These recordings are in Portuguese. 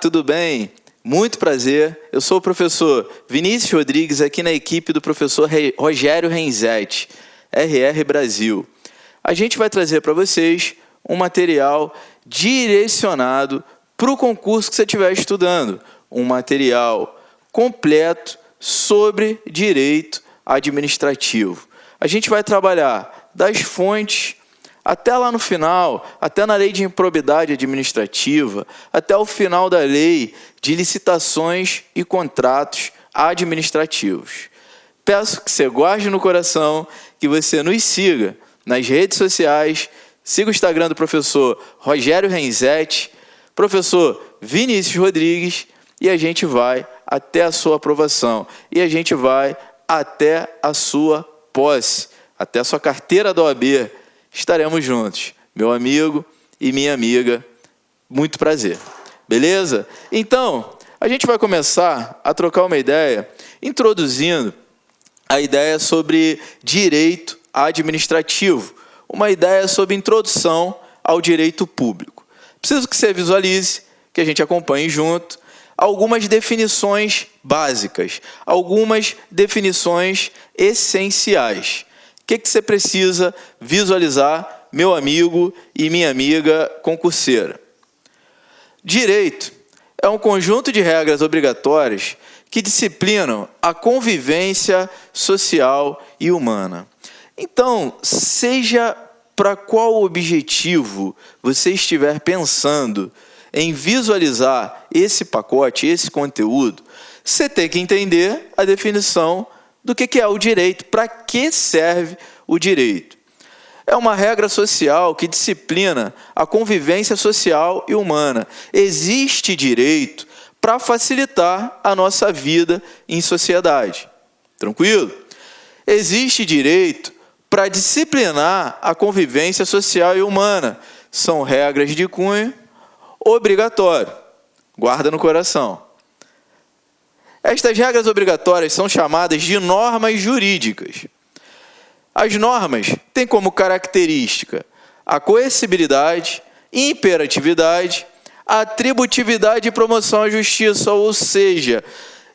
tudo bem? Muito prazer. Eu sou o professor Vinícius Rodrigues, aqui na equipe do professor Rogério Renzetti, RR Brasil. A gente vai trazer para vocês um material direcionado para o concurso que você estiver estudando. Um material completo sobre direito administrativo. A gente vai trabalhar das fontes até lá no final, até na lei de improbidade administrativa, até o final da lei de licitações e contratos administrativos. Peço que você guarde no coração, que você nos siga nas redes sociais, siga o Instagram do professor Rogério Renzetti, professor Vinícius Rodrigues, e a gente vai até a sua aprovação, e a gente vai até a sua posse, até a sua carteira da OAB, estaremos juntos. Meu amigo e minha amiga, muito prazer. Beleza? Então, a gente vai começar a trocar uma ideia, introduzindo a ideia sobre direito administrativo, uma ideia sobre introdução ao direito público. Preciso que você visualize, que a gente acompanhe junto, algumas definições básicas, algumas definições essenciais que, que você precisa visualizar, meu amigo e minha amiga concurseira? Direito é um conjunto de regras obrigatórias que disciplinam a convivência social e humana. Então, seja para qual objetivo você estiver pensando em visualizar esse pacote, esse conteúdo, você tem que entender a definição do que é o direito, para que serve o direito. É uma regra social que disciplina a convivência social e humana. Existe direito para facilitar a nossa vida em sociedade. Tranquilo? Existe direito para disciplinar a convivência social e humana. São regras de cunho obrigatório. Guarda no coração. Estas regras obrigatórias são chamadas de normas jurídicas. As normas têm como característica a coercibilidade, imperatividade, atributividade e promoção à justiça, ou seja,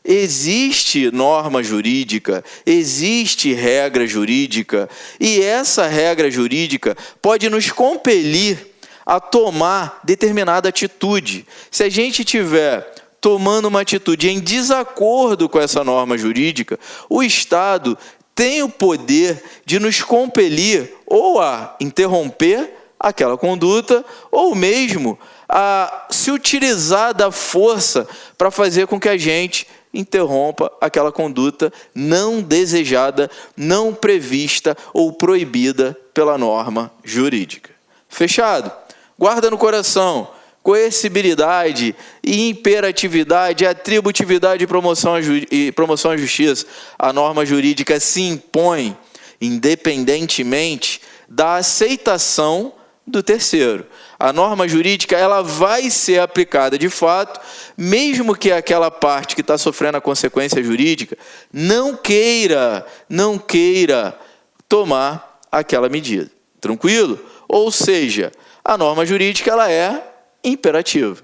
existe norma jurídica, existe regra jurídica, e essa regra jurídica pode nos compelir a tomar determinada atitude. Se a gente tiver tomando uma atitude em desacordo com essa norma jurídica, o Estado tem o poder de nos compelir ou a interromper aquela conduta, ou mesmo a se utilizar da força para fazer com que a gente interrompa aquela conduta não desejada, não prevista ou proibida pela norma jurídica. Fechado? Guarda no coração coercibilidade, imperatividade, atributividade e promoção, e promoção à justiça. A norma jurídica se impõe independentemente da aceitação do terceiro. A norma jurídica ela vai ser aplicada de fato, mesmo que aquela parte que está sofrendo a consequência jurídica não queira, não queira tomar aquela medida. Tranquilo? Ou seja, a norma jurídica ela é imperativa.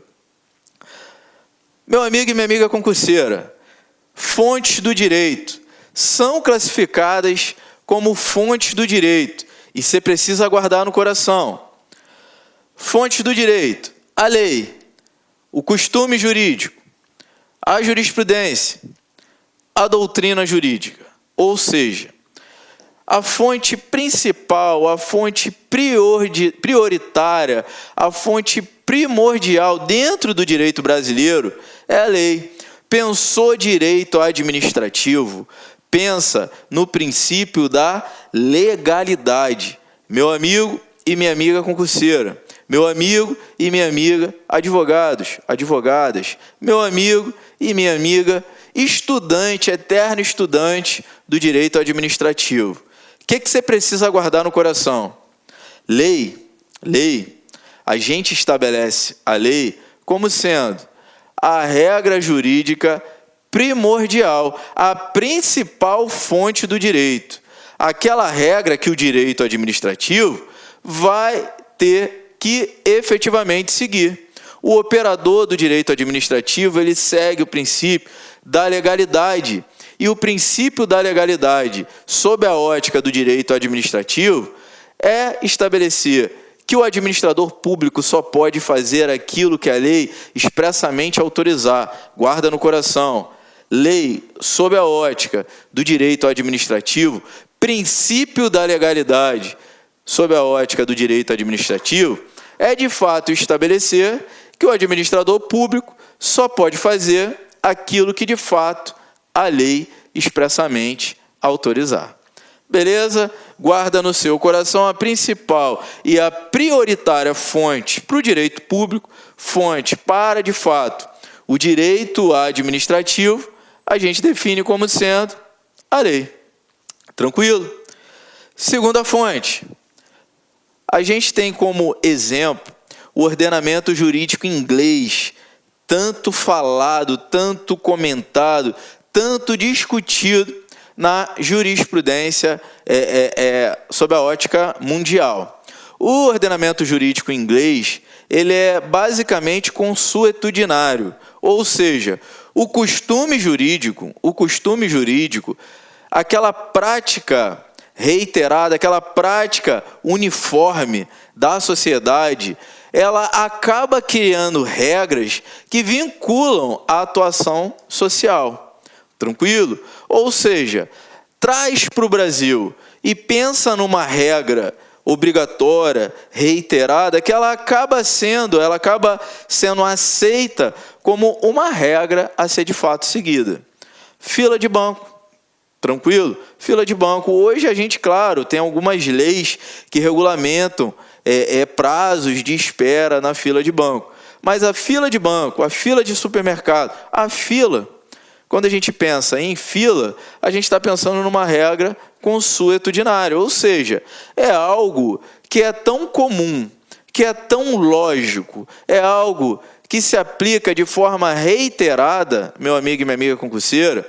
Meu amigo e minha amiga concurseira, fontes do direito são classificadas como fontes do direito e você precisa guardar no coração. Fontes do direito: a lei, o costume jurídico, a jurisprudência, a doutrina jurídica. Ou seja, a fonte principal, a fonte prioritária, a fonte primordial dentro do direito brasileiro é a lei. Pensou direito administrativo, pensa no princípio da legalidade. Meu amigo e minha amiga concurseira, meu amigo e minha amiga advogados, advogadas, meu amigo e minha amiga estudante, eterno estudante do direito administrativo. O que, que você precisa guardar no coração? Lei, lei a gente estabelece a lei como sendo a regra jurídica primordial, a principal fonte do direito. Aquela regra que o direito administrativo vai ter que efetivamente seguir. O operador do direito administrativo, ele segue o princípio da legalidade. E o princípio da legalidade, sob a ótica do direito administrativo, é estabelecer que o administrador público só pode fazer aquilo que a lei expressamente autorizar. Guarda no coração. Lei, sob a ótica do direito administrativo, princípio da legalidade, sob a ótica do direito administrativo, é de fato estabelecer que o administrador público só pode fazer aquilo que de fato a lei expressamente autorizar. Beleza? Guarda no seu coração a principal e a prioritária fonte para o direito público, fonte para, de fato, o direito administrativo, a gente define como sendo a lei. Tranquilo? Segunda fonte. A gente tem como exemplo o ordenamento jurídico inglês, tanto falado, tanto comentado, tanto discutido na jurisprudência é, é, é, sob a ótica mundial. O ordenamento jurídico inglês ele é basicamente consuetudinário, ou seja, o costume jurídico, o costume jurídico, aquela prática reiterada, aquela prática uniforme da sociedade, ela acaba criando regras que vinculam a atuação social. Tranquilo? Ou seja, traz para o Brasil e pensa numa regra obrigatória, reiterada, que ela acaba sendo, ela acaba sendo aceita como uma regra a ser de fato seguida. Fila de banco. Tranquilo? Fila de banco. Hoje a gente, claro, tem algumas leis que regulamentam é, é, prazos de espera na fila de banco. Mas a fila de banco, a fila de supermercado, a fila, quando a gente pensa em fila, a gente está pensando numa regra consuetudinária, ou seja, é algo que é tão comum, que é tão lógico, é algo que se aplica de forma reiterada, meu amigo e minha amiga concurseira,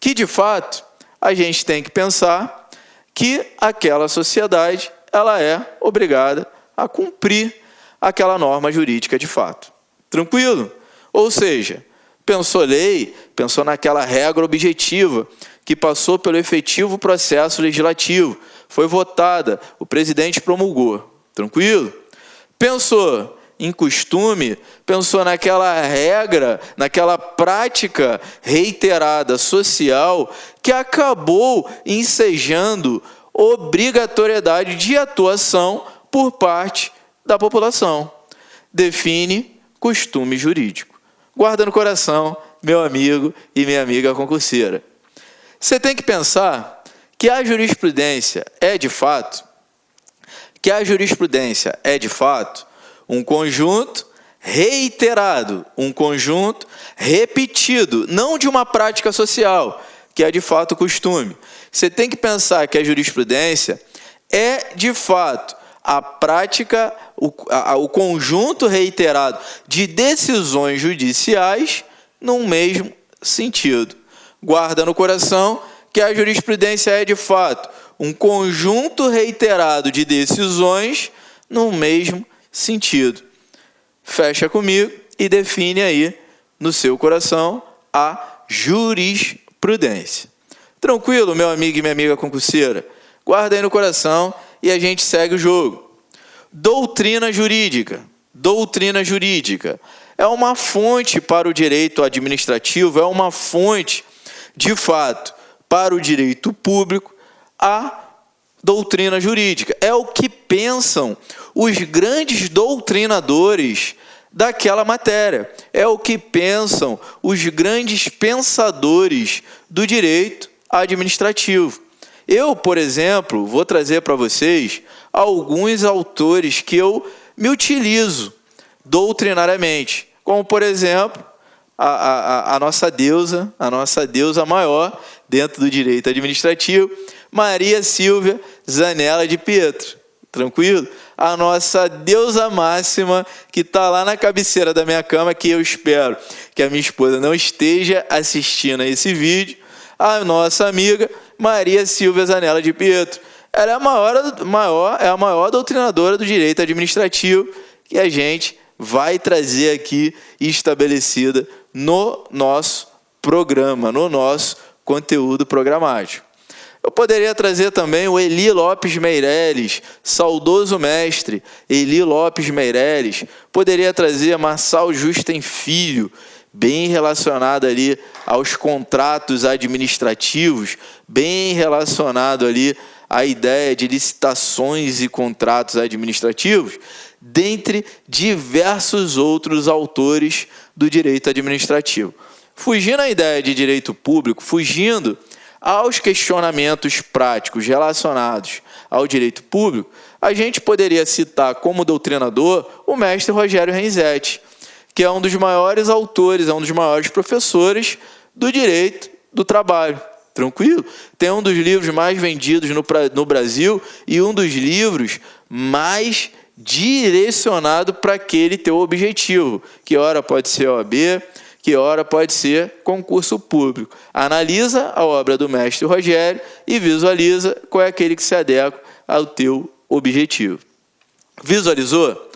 que de fato a gente tem que pensar que aquela sociedade ela é obrigada a cumprir aquela norma jurídica de fato. Tranquilo? Ou seja, pensou lei, pensou naquela regra objetiva que passou pelo efetivo processo legislativo, foi votada, o presidente promulgou. Tranquilo? Pensou em costume, pensou naquela regra, naquela prática reiterada social que acabou ensejando obrigatoriedade de atuação por parte da população. Define costume jurídico. Guarda no coração, meu amigo e minha amiga concurseira. Você tem que pensar que a jurisprudência é de fato, que a jurisprudência é de fato um conjunto reiterado, um conjunto repetido, não de uma prática social, que é de fato costume. Você tem que pensar que a jurisprudência é de fato a prática, o, a, o conjunto reiterado de decisões judiciais num mesmo sentido. Guarda no coração que a jurisprudência é de fato um conjunto reiterado de decisões no mesmo sentido. Fecha comigo e define aí no seu coração a jurisprudência prudência. Tranquilo, meu amigo e minha amiga concurseira? Guarda aí no coração e a gente segue o jogo. Doutrina jurídica. Doutrina jurídica é uma fonte para o direito administrativo, é uma fonte, de fato, para o direito público, a doutrina jurídica. É o que pensam os grandes doutrinadores daquela matéria. É o que pensam os grandes pensadores do direito administrativo. Eu, por exemplo, vou trazer para vocês alguns autores que eu me utilizo doutrinariamente, como por exemplo a, a, a nossa deusa, a nossa deusa maior dentro do direito administrativo, Maria Silvia Zanella de Pietro. Tranquilo? A nossa deusa máxima que está lá na cabeceira da minha cama, que eu espero que a minha esposa não esteja assistindo a esse vídeo, a nossa amiga Maria Silvia Zanella de Pietro. Ela é a maior, maior, é a maior doutrinadora do direito administrativo que a gente vai trazer aqui estabelecida no nosso programa, no nosso conteúdo programático. Eu poderia trazer também o Eli Lopes Meireles, saudoso mestre Eli Lopes Meireles. Poderia trazer Marçal Justen Filho, bem relacionado ali aos contratos administrativos, bem relacionado ali à ideia de licitações e contratos administrativos, dentre diversos outros autores do direito administrativo. Fugindo à ideia de direito público, fugindo aos questionamentos práticos relacionados ao direito público, a gente poderia citar como doutrinador o mestre Rogério Renzetti, que é um dos maiores autores, é um dos maiores professores do direito do trabalho. Tranquilo? Tem um dos livros mais vendidos no, no Brasil e um dos livros mais direcionado para aquele teu objetivo, que ora pode ser OAB, que ora pode ser concurso público. Analisa a obra do mestre Rogério e visualiza qual é aquele que se adequa ao teu objetivo. Visualizou?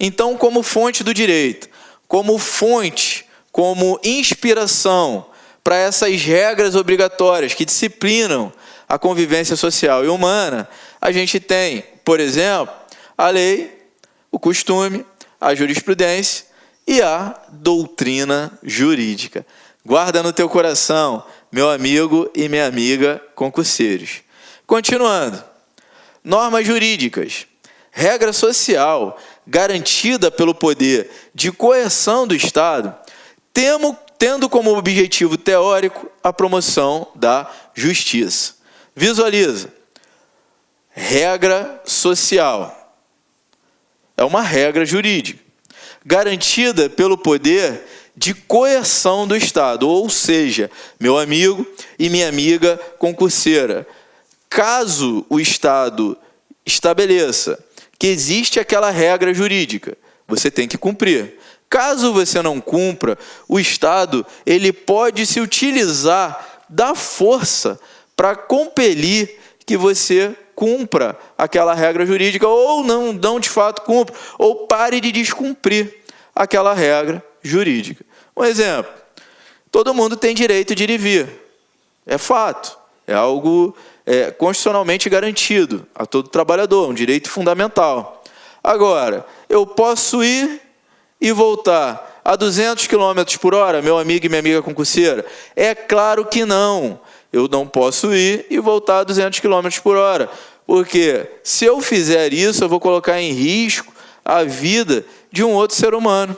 Então, como fonte do direito, como fonte, como inspiração para essas regras obrigatórias que disciplinam a convivência social e humana, a gente tem, por exemplo, a lei, o costume, a jurisprudência e a doutrina jurídica. Guarda no teu coração, meu amigo e minha amiga concurseiros. Continuando. Normas jurídicas. Regra social garantida pelo poder de coerção do Estado, temo, tendo como objetivo teórico a promoção da justiça. Visualiza. Regra social. É uma regra jurídica garantida pelo poder de coerção do Estado, ou seja, meu amigo e minha amiga concurseira, caso o Estado estabeleça que existe aquela regra jurídica, você tem que cumprir. Caso você não cumpra, o Estado ele pode se utilizar da força para compelir que você cumpra aquela regra jurídica ou não, não de fato cumpra, ou pare de descumprir aquela regra jurídica. Um exemplo, todo mundo tem direito de ir e vir, é fato, é algo é, constitucionalmente garantido a todo trabalhador, um direito fundamental. Agora, eu posso ir e voltar a 200 km por hora, meu amigo e minha amiga concurseira? É claro que não. Eu não posso ir e voltar a 200 km por hora. Porque se eu fizer isso, eu vou colocar em risco a vida de um outro ser humano.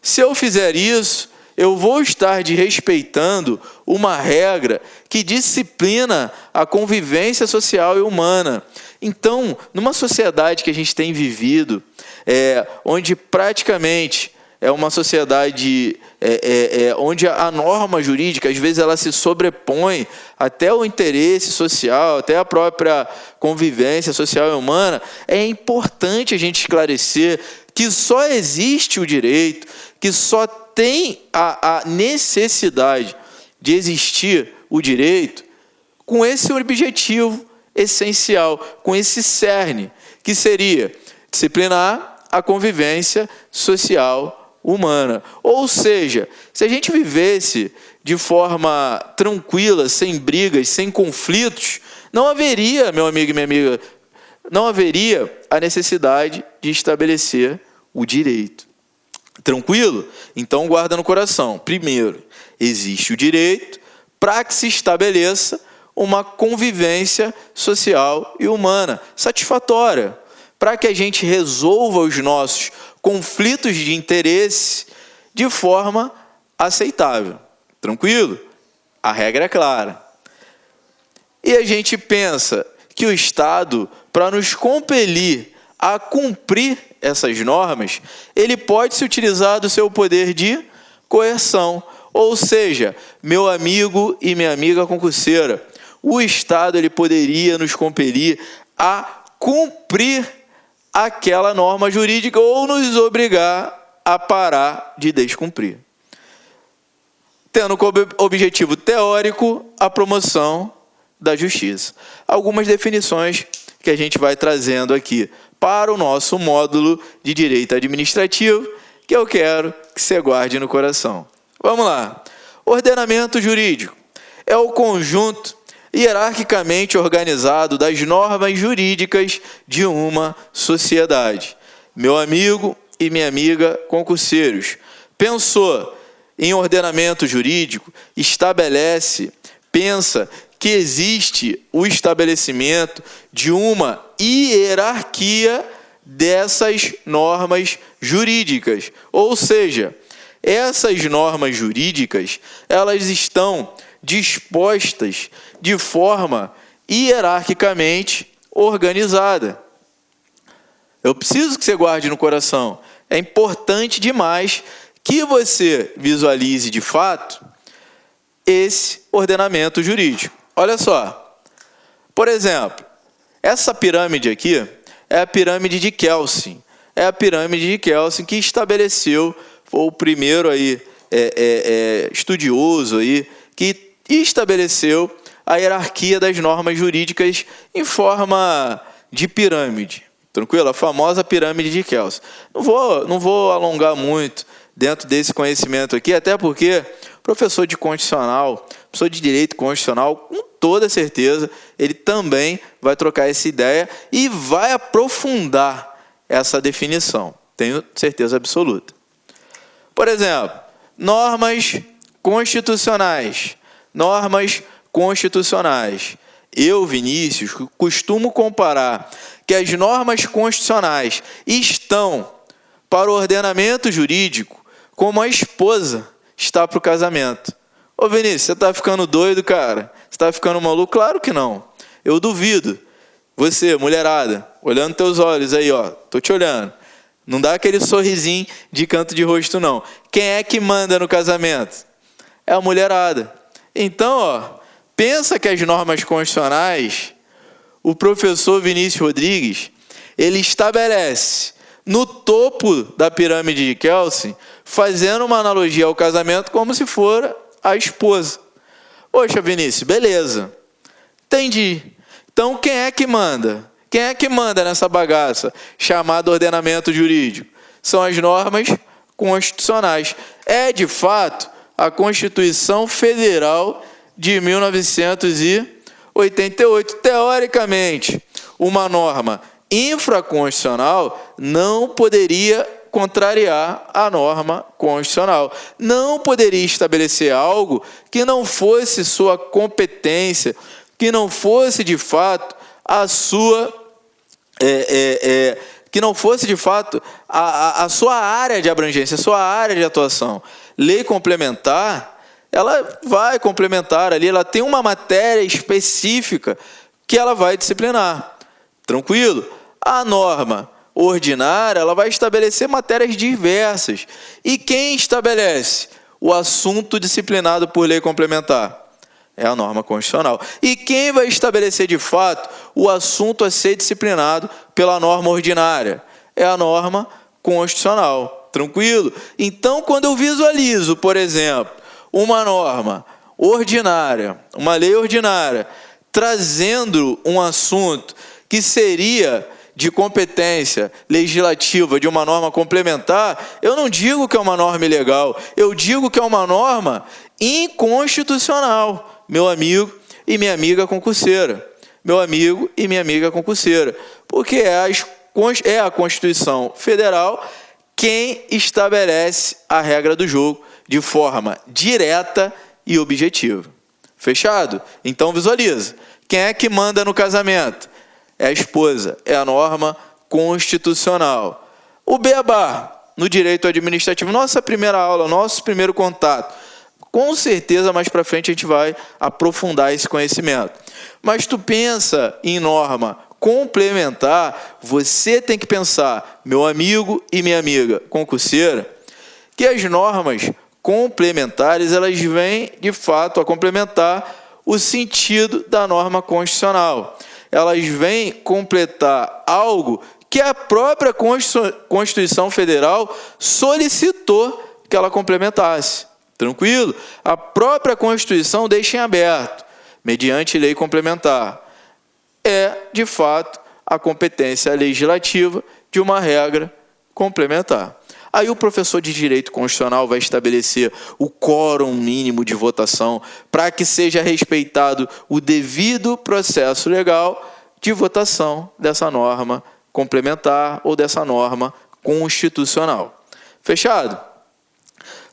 Se eu fizer isso, eu vou estar desrespeitando uma regra que disciplina a convivência social e humana. Então, numa sociedade que a gente tem vivido, é, onde praticamente é uma sociedade é, é, é, onde a norma jurídica, às vezes, ela se sobrepõe até o interesse social, até a própria convivência social e humana, é importante a gente esclarecer que só existe o direito, que só tem a, a necessidade de existir o direito com esse objetivo essencial, com esse cerne, que seria disciplinar a convivência social humana. Ou seja, se a gente vivesse de forma tranquila, sem brigas, sem conflitos, não haveria, meu amigo e minha amiga, não haveria a necessidade de estabelecer o direito. Tranquilo? Então guarda no coração. Primeiro, existe o direito para que se estabeleça uma convivência social e humana satisfatória, para que a gente resolva os nossos conflitos de interesse de forma aceitável. Tranquilo? A regra é clara. E a gente pensa que o Estado, para nos compelir a cumprir essas normas, ele pode se utilizar do seu poder de coerção. Ou seja, meu amigo e minha amiga concurseira, o Estado ele poderia nos compelir a cumprir aquela norma jurídica ou nos obrigar a parar de descumprir. Tendo como objetivo teórico a promoção da justiça. Algumas definições que a gente vai trazendo aqui para o nosso módulo de Direito Administrativo, que eu quero que você guarde no coração. Vamos lá. Ordenamento jurídico é o conjunto hierarquicamente organizado das normas jurídicas de uma sociedade. Meu amigo e minha amiga concurseiros, pensou em ordenamento jurídico, estabelece, pensa que existe o estabelecimento de uma hierarquia dessas normas jurídicas. Ou seja, essas normas jurídicas, elas estão dispostas de forma hierarquicamente organizada. Eu preciso que você guarde no coração. É importante demais que você visualize de fato esse ordenamento jurídico. Olha só. Por exemplo, essa pirâmide aqui é a pirâmide de Kelsen. É a pirâmide de Kelsen que estabeleceu, foi o primeiro aí, é, é, é, estudioso aí, que estabeleceu a hierarquia das normas jurídicas em forma de pirâmide. Tranquilo? A famosa pirâmide de Kelsen. Não vou, não vou alongar muito dentro desse conhecimento aqui, até porque professor de constitucional, professor de direito constitucional, com toda certeza, ele também vai trocar essa ideia e vai aprofundar essa definição. Tenho certeza absoluta. Por exemplo, normas constitucionais. Normas constitucionais. Eu, Vinícius, costumo comparar que as normas constitucionais estão para o ordenamento jurídico como a esposa está para o casamento. Ô Vinícius, você está ficando doido, cara? Você está ficando maluco? Claro que não. Eu duvido. Você, mulherada, olhando teus olhos aí, ó, tô te olhando. Não dá aquele sorrisinho de canto de rosto, não. Quem é que manda no casamento? É a mulherada. Então, ó, pensa que as normas constitucionais, o professor Vinícius Rodrigues, ele estabelece no topo da pirâmide de Kelsen fazendo uma analogia ao casamento como se for a esposa. Poxa, Vinícius, beleza. Entendi. Então, quem é que manda? Quem é que manda nessa bagaça chamada ordenamento jurídico? São as normas constitucionais. É, de fato, a Constituição Federal de 1988. Teoricamente, uma norma infraconstitucional não poderia contrariar a norma constitucional. Não poderia estabelecer algo que não fosse sua competência, que não fosse de fato a sua. É, é, é, que não fosse de fato a, a, a sua área de abrangência, a sua área de atuação. Lei complementar, ela vai complementar ali, ela tem uma matéria específica que ela vai disciplinar. Tranquilo? A norma ordinária, ela vai estabelecer matérias diversas. E quem estabelece o assunto disciplinado por lei complementar? É a norma constitucional. E quem vai estabelecer de fato o assunto a ser disciplinado pela norma ordinária? É a norma constitucional. Tranquilo? Então, quando eu visualizo, por exemplo, uma norma ordinária, uma lei ordinária, trazendo um assunto que seria de competência legislativa de uma norma complementar, eu não digo que é uma norma ilegal, eu digo que é uma norma inconstitucional, meu amigo e minha amiga concurseira. Meu amigo e minha amiga concurseira. Porque é é a Constituição Federal quem estabelece a regra do jogo de forma direta e objetiva. Fechado? Então visualiza. Quem é que manda no casamento? é a esposa, é a norma constitucional. O beabá, no direito administrativo, nossa primeira aula, nosso primeiro contato. Com certeza, mais para frente, a gente vai aprofundar esse conhecimento. Mas tu pensa em norma complementar, você tem que pensar, meu amigo e minha amiga concurseira, que as normas complementares, elas vêm, de fato, a complementar o sentido da norma constitucional elas vêm completar algo que a própria Constituição Federal solicitou que ela complementasse. Tranquilo? A própria Constituição deixa em aberto, mediante lei complementar. É, de fato, a competência legislativa de uma regra complementar. Aí o professor de direito constitucional vai estabelecer o quórum mínimo de votação para que seja respeitado o devido processo legal de votação dessa norma complementar ou dessa norma constitucional. Fechado?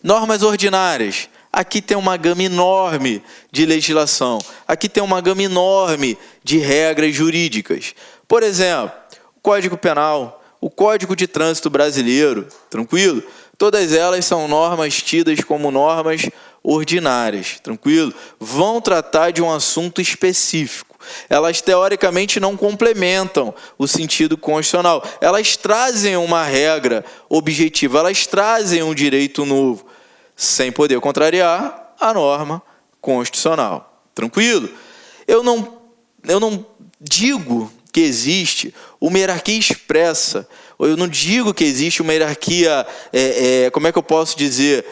Normas ordinárias. Aqui tem uma gama enorme de legislação. Aqui tem uma gama enorme de regras jurídicas. Por exemplo, o Código Penal, o Código de Trânsito Brasileiro, tranquilo? Todas elas são normas tidas como normas ordinárias, tranquilo? Vão tratar de um assunto específico. Elas teoricamente não complementam o sentido constitucional. Elas trazem uma regra objetiva, elas trazem um direito novo, sem poder contrariar a norma constitucional. Tranquilo? Eu não, eu não digo que existe uma hierarquia expressa. Eu não digo que existe uma hierarquia, é, é, como é que eu posso dizer,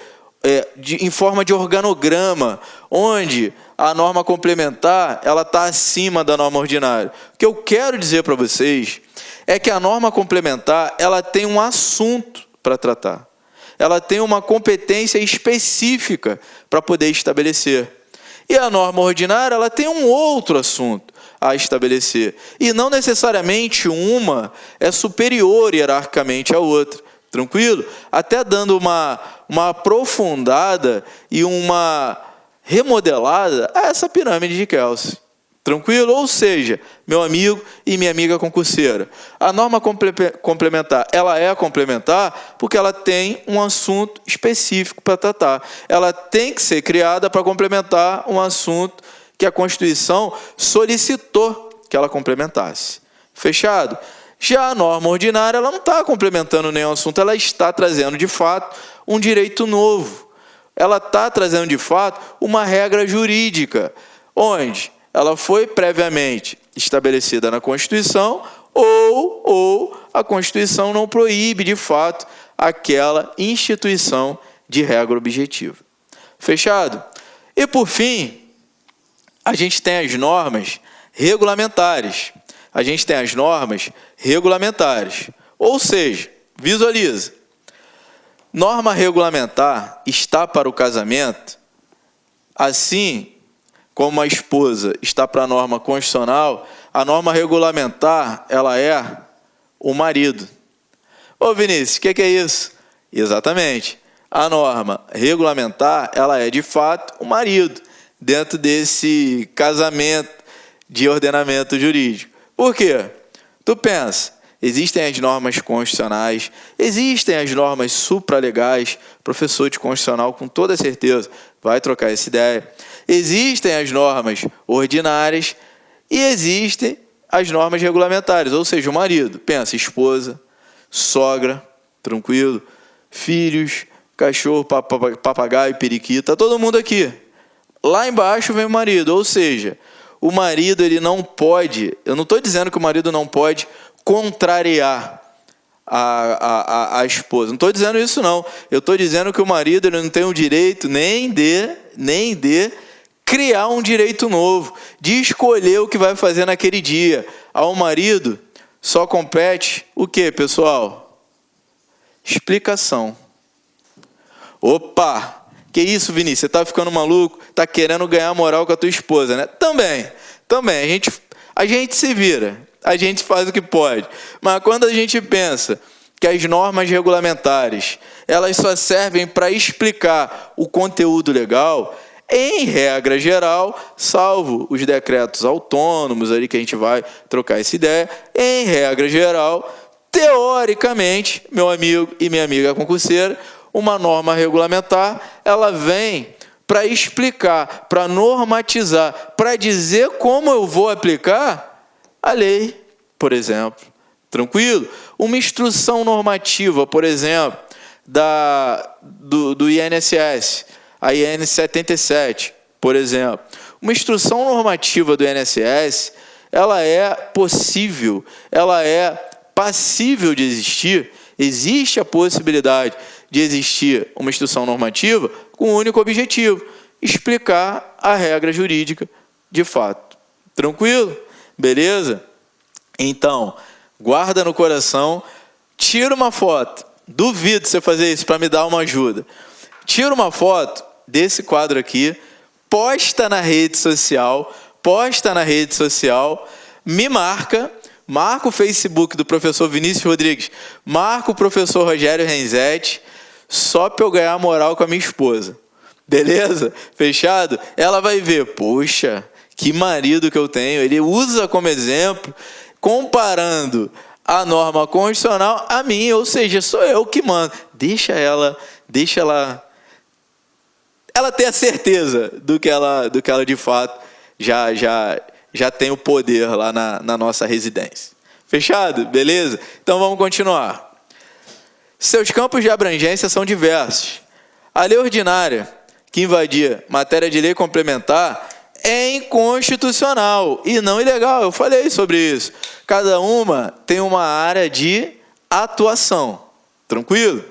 é, de, em forma de organograma, onde a norma complementar ela está acima da norma ordinária. O que eu quero dizer para vocês é que a norma complementar ela tem um assunto para tratar. Ela tem uma competência específica para poder estabelecer. E a norma ordinária ela tem um outro assunto a estabelecer. E não necessariamente uma é superior hierarquicamente à outra. Tranquilo? Até dando uma, uma aprofundada e uma remodelada a essa pirâmide de Kelsey. Tranquilo? Ou seja, meu amigo e minha amiga concurseira, a norma complementar, ela é complementar porque ela tem um assunto específico para tratar. Ela tem que ser criada para complementar um assunto que a Constituição solicitou que ela complementasse. Fechado? Já a norma ordinária ela não está complementando nenhum assunto, ela está trazendo de fato um direito novo. Ela está trazendo de fato uma regra jurídica, onde ela foi previamente estabelecida na Constituição ou, ou a Constituição não proíbe de fato aquela instituição de regra objetiva. Fechado? E por fim, a gente tem as normas regulamentares. A gente tem as normas regulamentares. Ou seja, visualiza. Norma regulamentar está para o casamento, assim como a esposa está para a norma constitucional, a norma regulamentar, ela é o marido. Ô Vinícius, o que, que é isso? Exatamente. A norma regulamentar, ela é de fato o marido dentro desse casamento de ordenamento jurídico. Por quê? Tu pensa, existem as normas constitucionais, existem as normas supralegais, professor de constitucional com toda certeza vai trocar essa ideia. Existem as normas ordinárias e existem as normas regulamentares, ou seja, o marido, pensa, esposa, sogra, tranquilo, filhos, cachorro, papagaio, periquita, todo mundo aqui. Lá embaixo vem o marido, ou seja, o marido ele não pode, eu não estou dizendo que o marido não pode contrariar a, a, a, esposa. Não estou dizendo isso não. Eu estou dizendo que o marido ele não tem o direito nem de, nem de criar um direito novo, de escolher o que vai fazer naquele dia. Ao marido só compete o que, pessoal? Explicação. Opa! Que isso, Vinícius? Você está ficando maluco? Está querendo ganhar moral com a tua esposa, né? Também, também. A gente, a gente se vira, a gente faz o que pode. Mas quando a gente pensa que as normas regulamentares elas só servem para explicar o conteúdo legal, em regra geral, salvo os decretos autônomos ali que a gente vai trocar essa ideia, em regra geral, teoricamente, meu amigo e minha amiga concurseira, uma norma regulamentar, ela vem para explicar, para normatizar, para dizer como eu vou aplicar a lei, por exemplo. Tranquilo? Uma instrução normativa, por exemplo, da, do, do INSS, a IN 77, por exemplo. Uma instrução normativa do INSS, ela é possível, ela é passível de existir, existe a possibilidade de existir uma instrução normativa com um único objetivo, explicar a regra jurídica de fato. Tranquilo? Beleza? Então, guarda no coração, tira uma foto. Duvido você fazer isso para me dar uma ajuda. Tira uma foto desse quadro aqui, posta na rede social, posta na rede social, me marca, marca o Facebook do professor Vinícius Rodrigues, marca o professor Rogério Renzetti, só para eu ganhar moral com a minha esposa. Beleza? Fechado? Ela vai ver, poxa, que marido que eu tenho. Ele usa como exemplo, comparando a norma constitucional a mim, ou seja, sou eu que mando. Deixa ela, deixa ela ela ter a certeza do que ela, do que ela de fato já já já tem o poder lá na, na nossa residência. Fechado? Beleza? Então vamos continuar. Seus campos de abrangência são diversos. A lei ordinária, que invadia matéria de lei complementar, é inconstitucional e não ilegal. Eu falei sobre isso. Cada uma tem uma área de atuação. Tranquilo?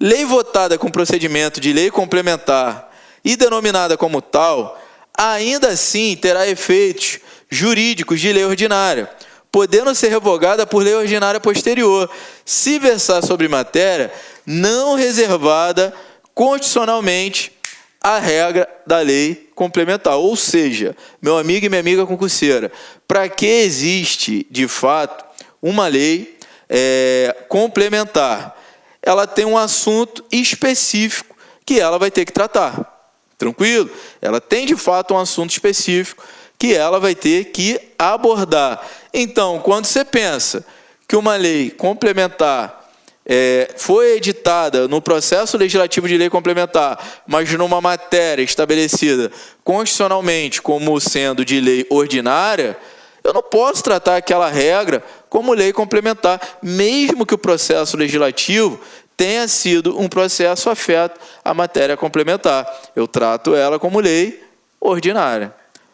Lei votada com procedimento de lei complementar e denominada como tal, ainda assim terá efeitos jurídicos de lei ordinária podendo ser revogada por lei ordinária posterior, se versar sobre matéria não reservada constitucionalmente à regra da lei complementar. Ou seja, meu amigo e minha amiga concurseira, para que existe, de fato, uma lei é, complementar? Ela tem um assunto específico que ela vai ter que tratar. Tranquilo? Ela tem, de fato, um assunto específico que ela vai ter que abordar. Então, quando você pensa que uma lei complementar é, foi editada no processo legislativo de lei complementar, mas numa matéria estabelecida constitucionalmente como sendo de lei ordinária, eu não posso tratar aquela regra como lei complementar, mesmo que o processo legislativo tenha sido um processo afeto à matéria complementar. Eu trato ela como lei ordinária.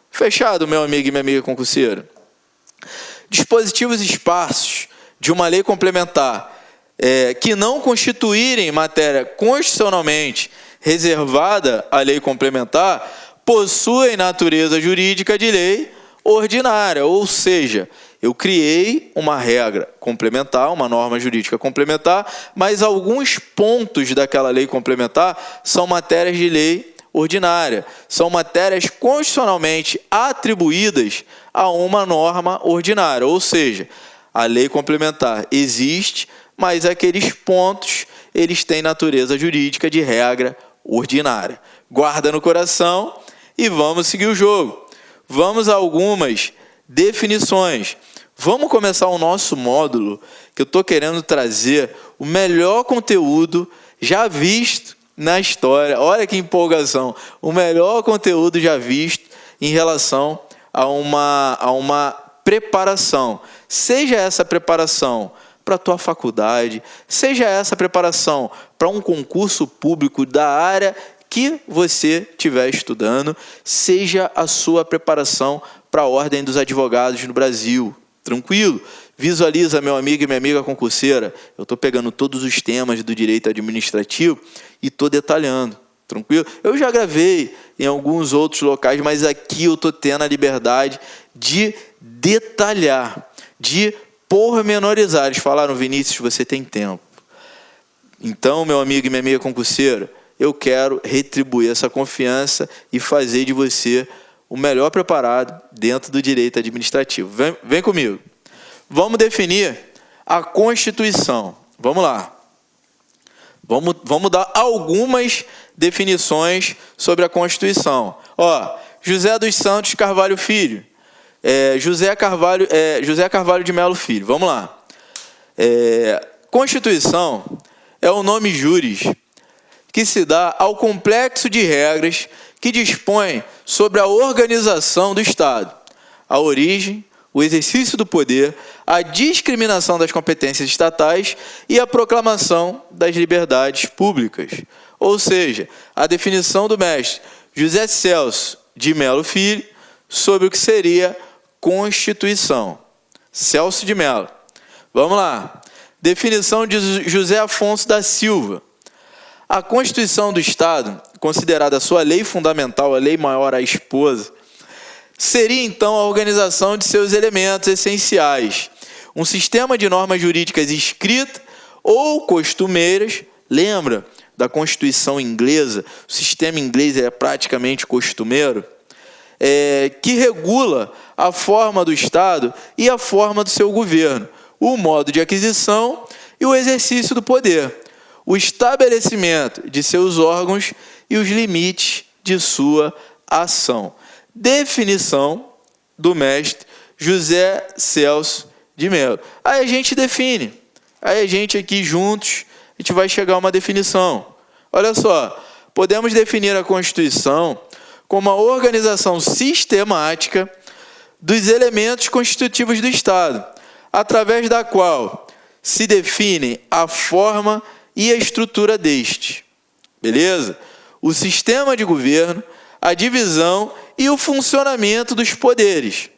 Fechado, meu amigo e minha amiga concurseira. Dispositivos esparsos de uma lei complementar é, que não constituírem matéria constitucionalmente reservada à lei complementar possuem natureza jurídica de lei ordinária, ou seja, eu criei uma regra complementar, uma norma jurídica complementar, mas alguns pontos daquela lei complementar são matérias de lei ordinária. São matérias constitucionalmente atribuídas a uma norma ordinária, ou seja, a lei complementar existe, mas aqueles pontos eles têm natureza jurídica de regra ordinária. Guarda no coração e vamos seguir o jogo. Vamos a algumas definições. Vamos começar o nosso módulo, que eu estou querendo trazer o melhor conteúdo já visto na história. Olha que empolgação! O melhor conteúdo já visto em relação a uma, a uma preparação. Seja essa preparação para a tua faculdade, seja essa preparação para um concurso público da área que você estiver estudando, seja a sua preparação para a Ordem dos Advogados no Brasil. Tranquilo? Visualiza, meu amigo e minha amiga concurseira. Eu estou pegando todos os temas do direito administrativo e estou detalhando. Tranquilo? Eu já gravei em alguns outros locais, mas aqui eu estou tendo a liberdade de detalhar, de pormenorizar. Eles falaram, Vinícius, você tem tempo. Então, meu amigo e minha amiga concurseira, eu quero retribuir essa confiança e fazer de você o melhor preparado dentro do direito administrativo. Vem, vem comigo. Vamos definir a Constituição. Vamos lá. Vamos, vamos dar algumas definições sobre a Constituição. Ó, José dos Santos Carvalho Filho. É, José, Carvalho, é, José Carvalho de Melo Filho. Vamos lá. É, Constituição é o nome juris que se dá ao complexo de regras que dispõe sobre a organização do Estado, a origem, o exercício do poder, a discriminação das competências estatais e a proclamação das liberdades públicas. Ou seja, a definição do mestre José Celso de Melo Filho sobre o que seria Constituição. Celso de Melo. Vamos lá. Definição de José Afonso da Silva. A Constituição do Estado, considerada sua lei fundamental, a lei maior, a esposa, seria então a organização de seus elementos essenciais Um sistema de normas jurídicas escritas ou costumeiras, lembra da Constituição inglesa, o sistema inglês é praticamente costumeiro, é, que regula a forma do Estado e a forma do seu governo, o modo de aquisição e o exercício do poder, o estabelecimento de seus órgãos e os limites de sua ação. Definição do mestre José Celso de Mello. Aí a gente define. Aí a gente aqui juntos, a gente vai chegar a uma definição. Olha só, podemos definir a Constituição como a organização sistemática dos elementos constitutivos do Estado, através da qual se define a forma e a estrutura deste. Beleza? O sistema de governo, a divisão e o funcionamento dos poderes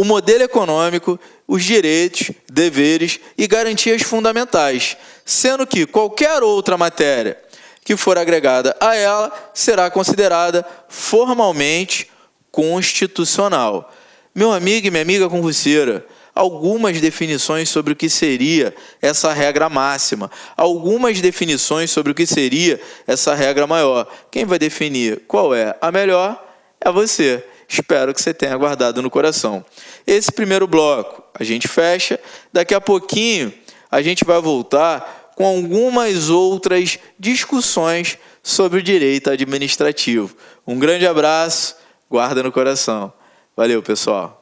o modelo econômico, os direitos, deveres e garantias fundamentais, sendo que qualquer outra matéria que for agregada a ela será considerada formalmente constitucional. Meu amigo e minha amiga concurseira, algumas definições sobre o que seria essa regra máxima, algumas definições sobre o que seria essa regra maior. Quem vai definir qual é a melhor é você. Espero que você tenha guardado no coração. Esse primeiro bloco a gente fecha. Daqui a pouquinho a gente vai voltar com algumas outras discussões sobre o direito administrativo. Um grande abraço, guarda no coração. Valeu, pessoal.